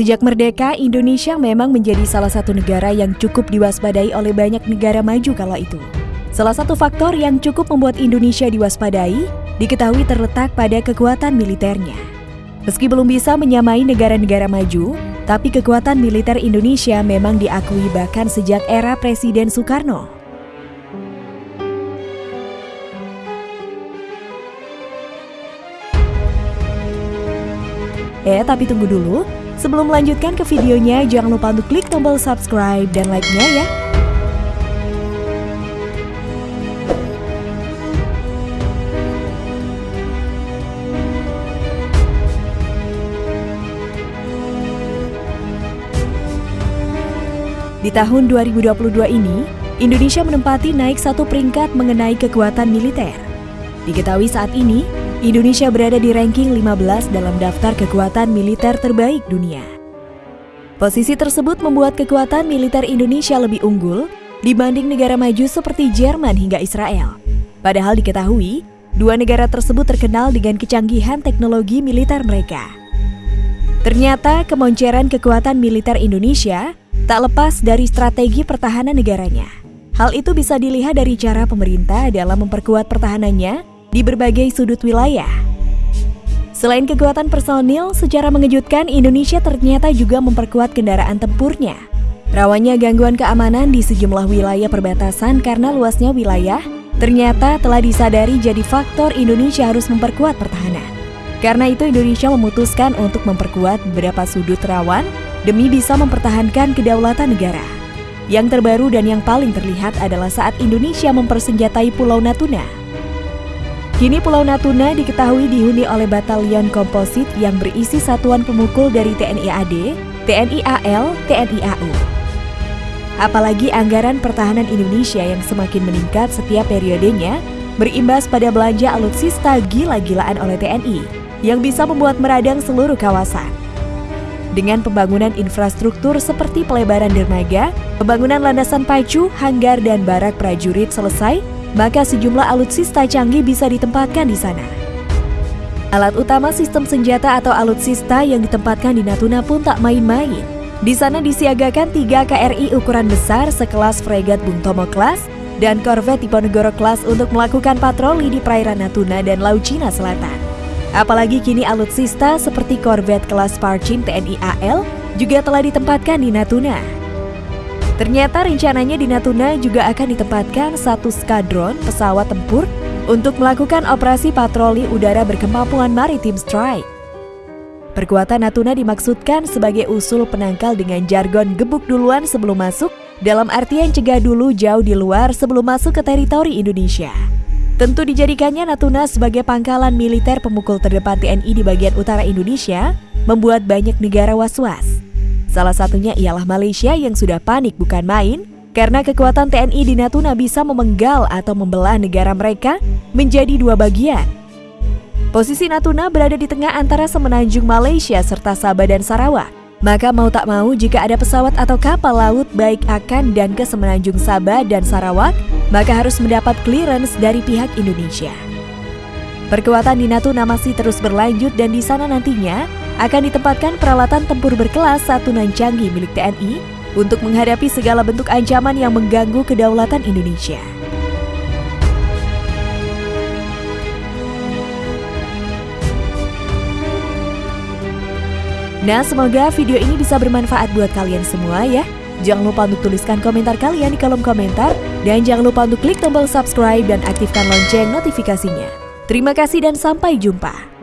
Sejak merdeka, Indonesia memang menjadi salah satu negara yang cukup diwaspadai oleh banyak negara maju kala itu. Salah satu faktor yang cukup membuat Indonesia diwaspadai diketahui terletak pada kekuatan militernya. Meski belum bisa menyamai negara-negara maju, tapi kekuatan militer Indonesia memang diakui bahkan sejak era Presiden Soekarno. Eh, tapi tunggu dulu. Sebelum melanjutkan ke videonya, jangan lupa untuk klik tombol subscribe dan like-nya ya. Di tahun 2022 ini, Indonesia menempati naik satu peringkat mengenai kekuatan militer. Diketahui saat ini, Indonesia berada di ranking 15 dalam daftar kekuatan militer terbaik dunia. Posisi tersebut membuat kekuatan militer Indonesia lebih unggul dibanding negara maju seperti Jerman hingga Israel. Padahal diketahui, dua negara tersebut terkenal dengan kecanggihan teknologi militer mereka. Ternyata kemonceran kekuatan militer Indonesia tak lepas dari strategi pertahanan negaranya. Hal itu bisa dilihat dari cara pemerintah dalam memperkuat pertahanannya di berbagai sudut wilayah. Selain kekuatan personil, secara mengejutkan Indonesia ternyata juga memperkuat kendaraan tempurnya. Rawannya gangguan keamanan di sejumlah wilayah perbatasan karena luasnya wilayah, ternyata telah disadari jadi faktor Indonesia harus memperkuat pertahanan. Karena itu Indonesia memutuskan untuk memperkuat beberapa sudut rawan demi bisa mempertahankan kedaulatan negara. Yang terbaru dan yang paling terlihat adalah saat Indonesia mempersenjatai Pulau Natuna. Kini Pulau Natuna diketahui dihuni oleh batalion komposit yang berisi satuan pemukul dari TNI AD, TNI AL, TNI AU. Apalagi anggaran pertahanan Indonesia yang semakin meningkat setiap periodenya berimbas pada belanja alutsista gila-gilaan oleh TNI yang bisa membuat meradang seluruh kawasan. Dengan pembangunan infrastruktur seperti pelebaran dermaga, pembangunan landasan pacu, hanggar, dan barak prajurit selesai, maka sejumlah alutsista canggih bisa ditempatkan di sana. Alat utama sistem senjata atau alutsista yang ditempatkan di Natuna pun tak main-main. Di sana disiagakan tiga KRI ukuran besar sekelas fregat Bung Tomo kelas dan korvet Diponegoro kelas untuk melakukan patroli di perairan Natuna dan Laut Cina Selatan. Apalagi kini alutsista seperti korvet kelas Parchin TNI AL juga telah ditempatkan di Natuna. Ternyata rencananya di Natuna juga akan ditempatkan satu skadron pesawat tempur untuk melakukan operasi patroli udara berkemampuan maritim strike. Perkuatan Natuna dimaksudkan sebagai usul penangkal dengan jargon gebuk duluan sebelum masuk, dalam artian cegah dulu jauh di luar sebelum masuk ke teritori Indonesia. Tentu dijadikannya Natuna sebagai pangkalan militer pemukul terdepan TNI di bagian utara Indonesia, membuat banyak negara was-was. Salah satunya ialah Malaysia yang sudah panik bukan main, karena kekuatan TNI di Natuna bisa memenggal atau membelah negara mereka menjadi dua bagian. Posisi Natuna berada di tengah antara semenanjung Malaysia serta Sabah dan Sarawak. Maka mau tak mau jika ada pesawat atau kapal laut baik akan dan ke semenanjung Sabah dan Sarawak, maka harus mendapat clearance dari pihak Indonesia. Perkuatan di Natuna masih terus berlanjut dan di sana nantinya akan ditempatkan peralatan tempur berkelas satu nan canggih milik TNI untuk menghadapi segala bentuk ancaman yang mengganggu kedaulatan Indonesia. Nah, semoga video ini bisa bermanfaat buat kalian semua ya. Jangan lupa untuk tuliskan komentar kalian di kolom komentar. Dan jangan lupa untuk klik tombol subscribe dan aktifkan lonceng notifikasinya. Terima kasih dan sampai jumpa.